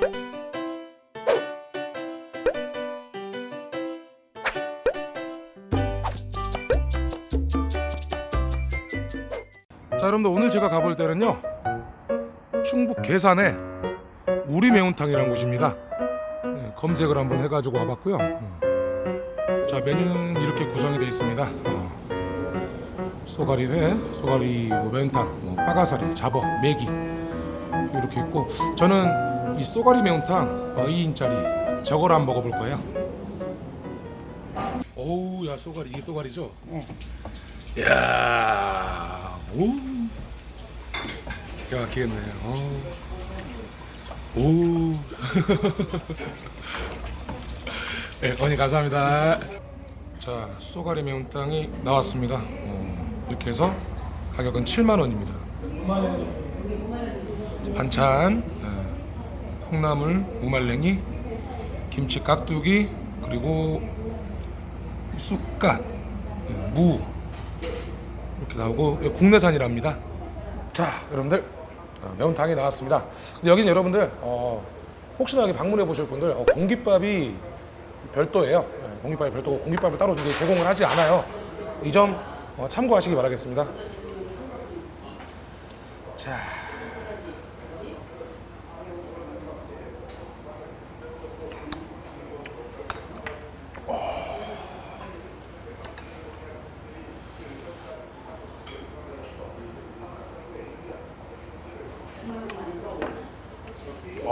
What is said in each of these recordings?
자 여러분들 오늘 제가 가볼 때는요 충북 괴산에 우리 매운탕이라는 곳입니다. 네, 검색을 한번 해가지고 와봤고요. 음. 자 메뉴는 이렇게 구성이 되어 있습니다. 어, 쏘가리 회, 쏘가리 뭐 매운탕, 뭐 빠가사리, 잡어, 메기 이렇게 있고 저는 이 쏘가리 매운탕 어, 2인짜리 저걸 한번 먹어볼 거예요. 오우 야 쏘가리 이게 쏘가리죠? 네. 이야 오 기가 막히겠네. 어. 오 네, 어머니 감사합니다. 자 쏘가리 매운탕이 나왔습니다. 어, 이렇게 해서 가격은 7만원입니다. 반찬. 예, 콩나물, 무말랭이 김치 깍두기 그리고 쑥갓 예, 무 이렇게 나오고 이거 국내산이랍니다. 자, 여러분들 어, 매운탕이 나왔습니다. 근데 여기는 여러분들 어, 혹시나 여기 방문해 보실 분들 어, 공깃밥이 별도예요. 네, 공깃밥이 별도고 공깃밥을 따로 제공을 하지 않아요. 이점 어, 참고하시기 바라겠습니다. 자.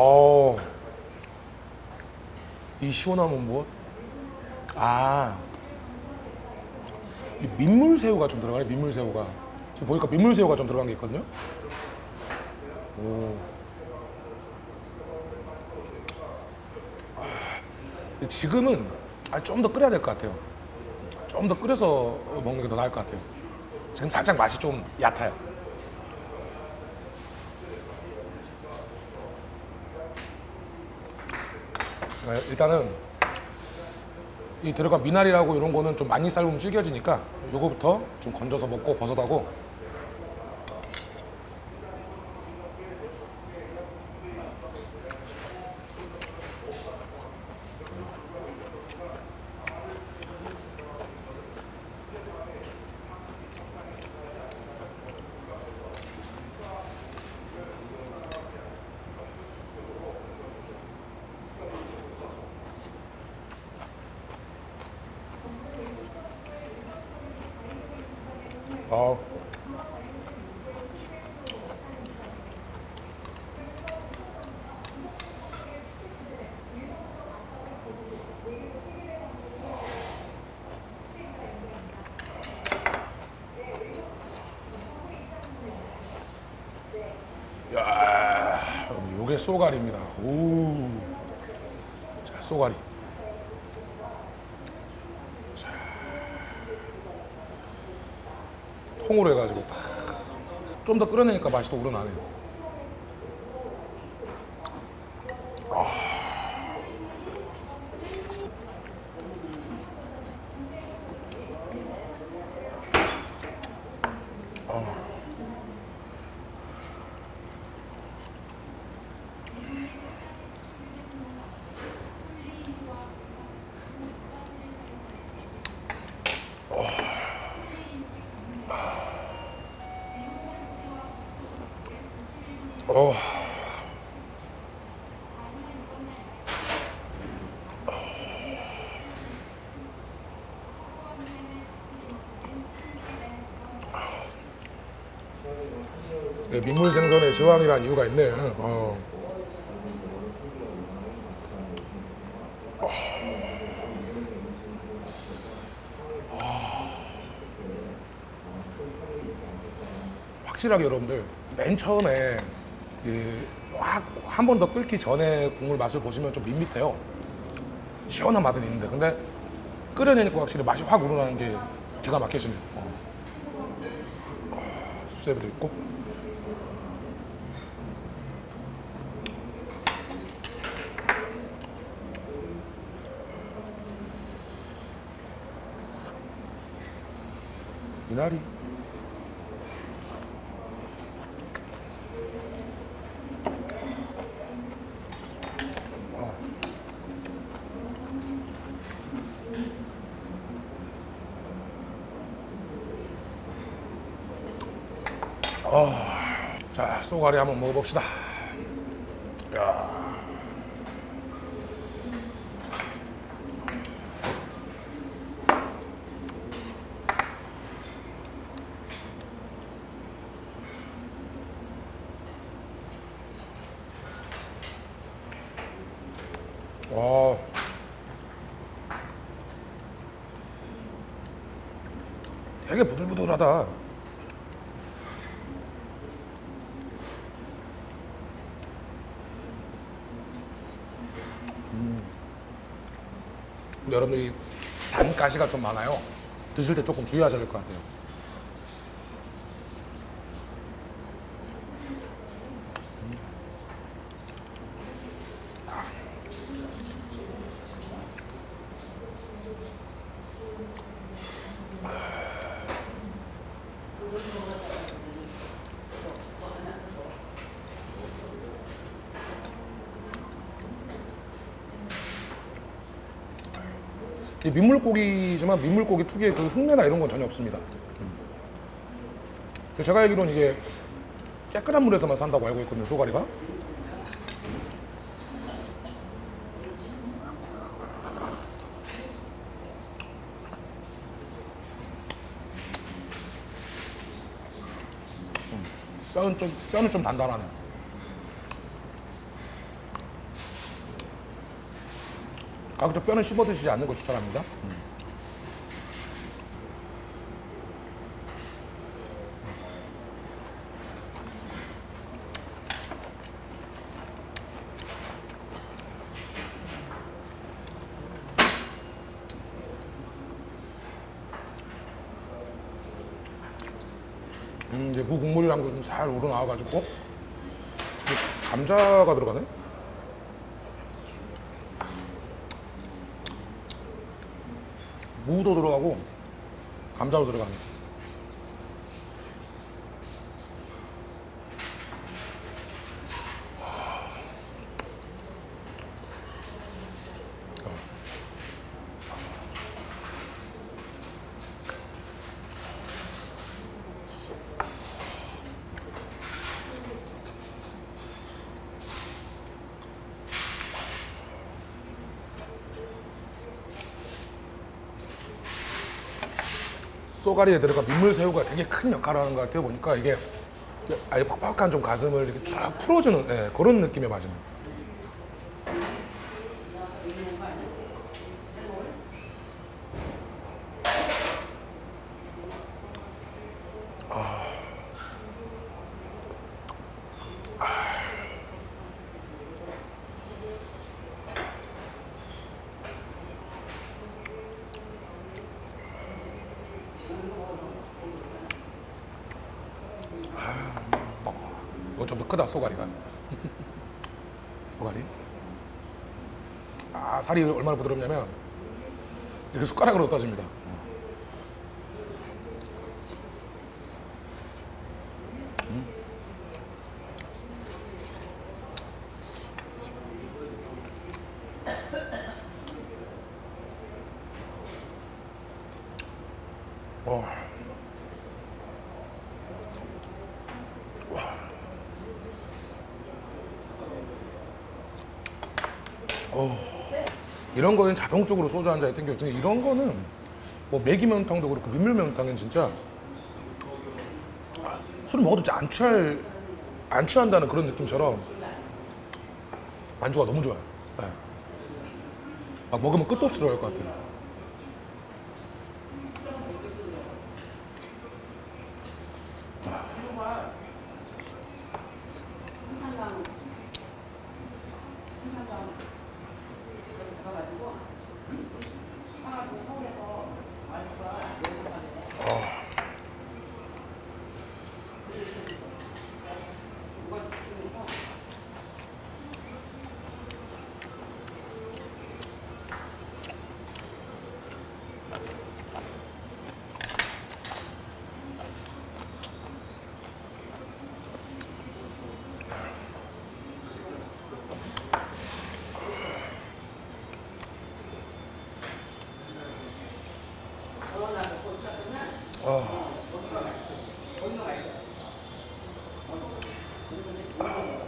어. 이 시원함은 무엇? 아. 이 민물새우가 좀 들어가네, 민물새우가. 지금 보니까 민물새우가 좀 들어간 게 있거든요. 오. 아, 지금은 아, 좀 더 끓여야 될 것 같아요. 좀 더 끓여서 먹는 게 더 나을 것 같아요. 지금 살짝 맛이 좀 얕아요. 일단은 이 들어간 미나리라고 이런 거는 좀 많이 삶으면 질겨지니까 요거부터 좀 건져서 먹고 버섯하고 아 야, 요게 쏘가리입니다. 오, 자 쏘가리. 통으로 해가지고 좀 더 끓여내니까 맛이 또 우러나네요. 어. 예, 민물 생선의 제왕이라는 이유가 있네. 어. 확실하게 여러분들 맨 처음에 확한 번 더 끓기 전에 국물 맛을 보시면 좀 밋밋해요. 시원한 맛은 있는데 근데 끓여내니까 확실히 맛이 확 우러나는 게 기가 막혀지네요. 어. 어, 수제비도 있고. 미나 리. 자, 쏘가리 한번 먹어봅시다. 야. 와. 되게 부들부들하다. 여러분들이 잔 가시가 좀 많아요. 드실 때 조금 주의하셔야 될 것 같아요. 민물고기지만 민물고기 특유의 그 흙내나 이런 건 전혀 없습니다. 음. 제가 알기로는 이게 깨끗한 물에서만 산다고 알고 있거든요, 소가리가. 음. 뼈는 좀 뼈는 좀 단단하네. 가 급적 뼈는 씹어 드시지 않는 걸 추천합니다. 음, 이제 무 국물이랑 좀 잘 우러나와가지고 이제 감자가 들어가네. 무도 들어가고 감자도 들어가네. 쏘가리에 들어가 민물새우가 되게 큰 역할을 하는 것 같아요. 보니까 이게 아예 퍽퍽한 좀 가슴을 이렇게 쫙 풀어주는 예, 그런 느낌의 맛이네 이거 좀더 크다 쏘가리가. 쏘가리 아 살이 얼마나 부드럽냐면 이렇게 숟가락으로 떠집니다. 어. 이런 거는 자동적으로 소주 한 잔에 땡겨지는 이런 거는 뭐 매기면탕도 그렇고 민물면탕은 진짜 술을 먹어도 안 취할 안 취한다는 그런 느낌처럼 안주가 너무 좋아요. 네. 막 먹으면 끝도 없이 들어갈 것 같아요. 아.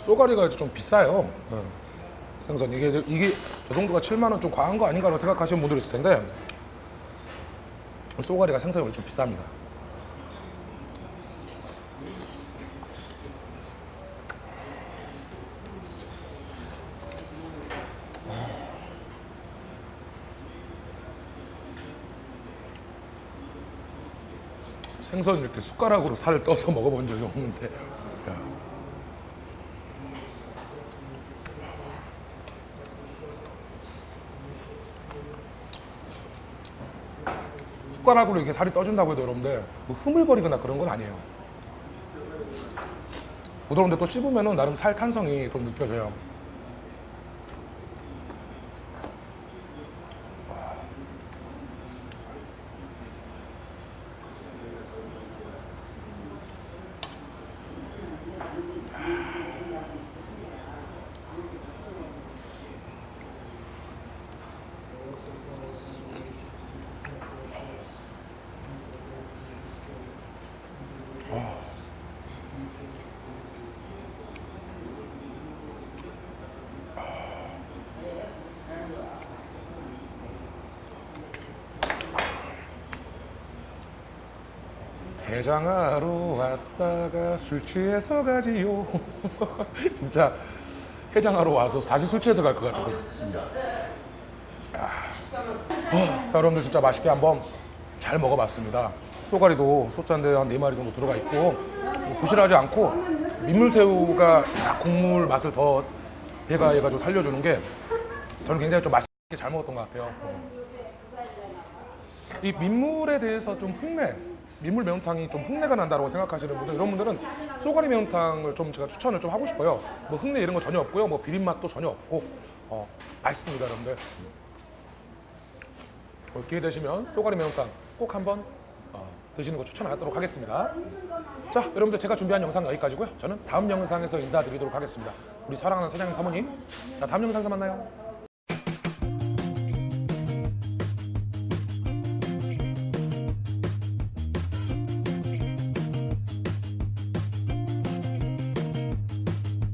쏘가리가 좀 비싸요. 예. 생선 이게 이게 저 정도가 7만 원 좀 과한 거 아닌가라고 생각하시는 분들 있을 텐데 쏘가리가 생선이 좀 비쌉니다. 생선 이렇게 숟가락으로 살을 떠서 먹어본 적이 없는데 숟가락으로 이게 살이 떠준다고 해도 여러분들 뭐 흐물거리거나 그런 건 아니에요. 부드러운데 또 씹으면 나름 살 탄성이 좀 느껴져요 해장하러 왔다가 술 취해서 가지요. 진짜 해장하러 와서 다시 술 취해서 갈 것 같아요 아. 어, 여러분들 진짜 맛있게 한번 잘 먹어봤습니다. 쏘가리도 소짠데 한 4마리 정도 들어가 있고 부실하지 않고 민물새우가 딱 국물 맛을 더 배가 해가지고 살려주는 게 저는 굉장히 좀 맛있게 잘 먹었던 것 같아요. 이 민물에 대해서 좀 흙내 민물 매운탕이 좀 흙내가 난다고 생각하시는 분들 이런 분들은 쏘가리 매운탕을 좀 제가 추천을 좀 하고 싶어요. 뭐 흙내 이런 거 전혀 없고요. 뭐 비린 맛도 전혀 없고. 어, 맛있습니다 여러분들. 어, 기회 되시면 쏘가리 매운탕 꼭 한번 어, 드시는 거 추천하도록 하겠습니다. 자 여러분들 제가 준비한 영상 여기까지고요. 저는 다음 영상에서 인사드리도록 하겠습니다. 우리 사랑하는 사장님 사모님. 자 다음 영상에서 만나요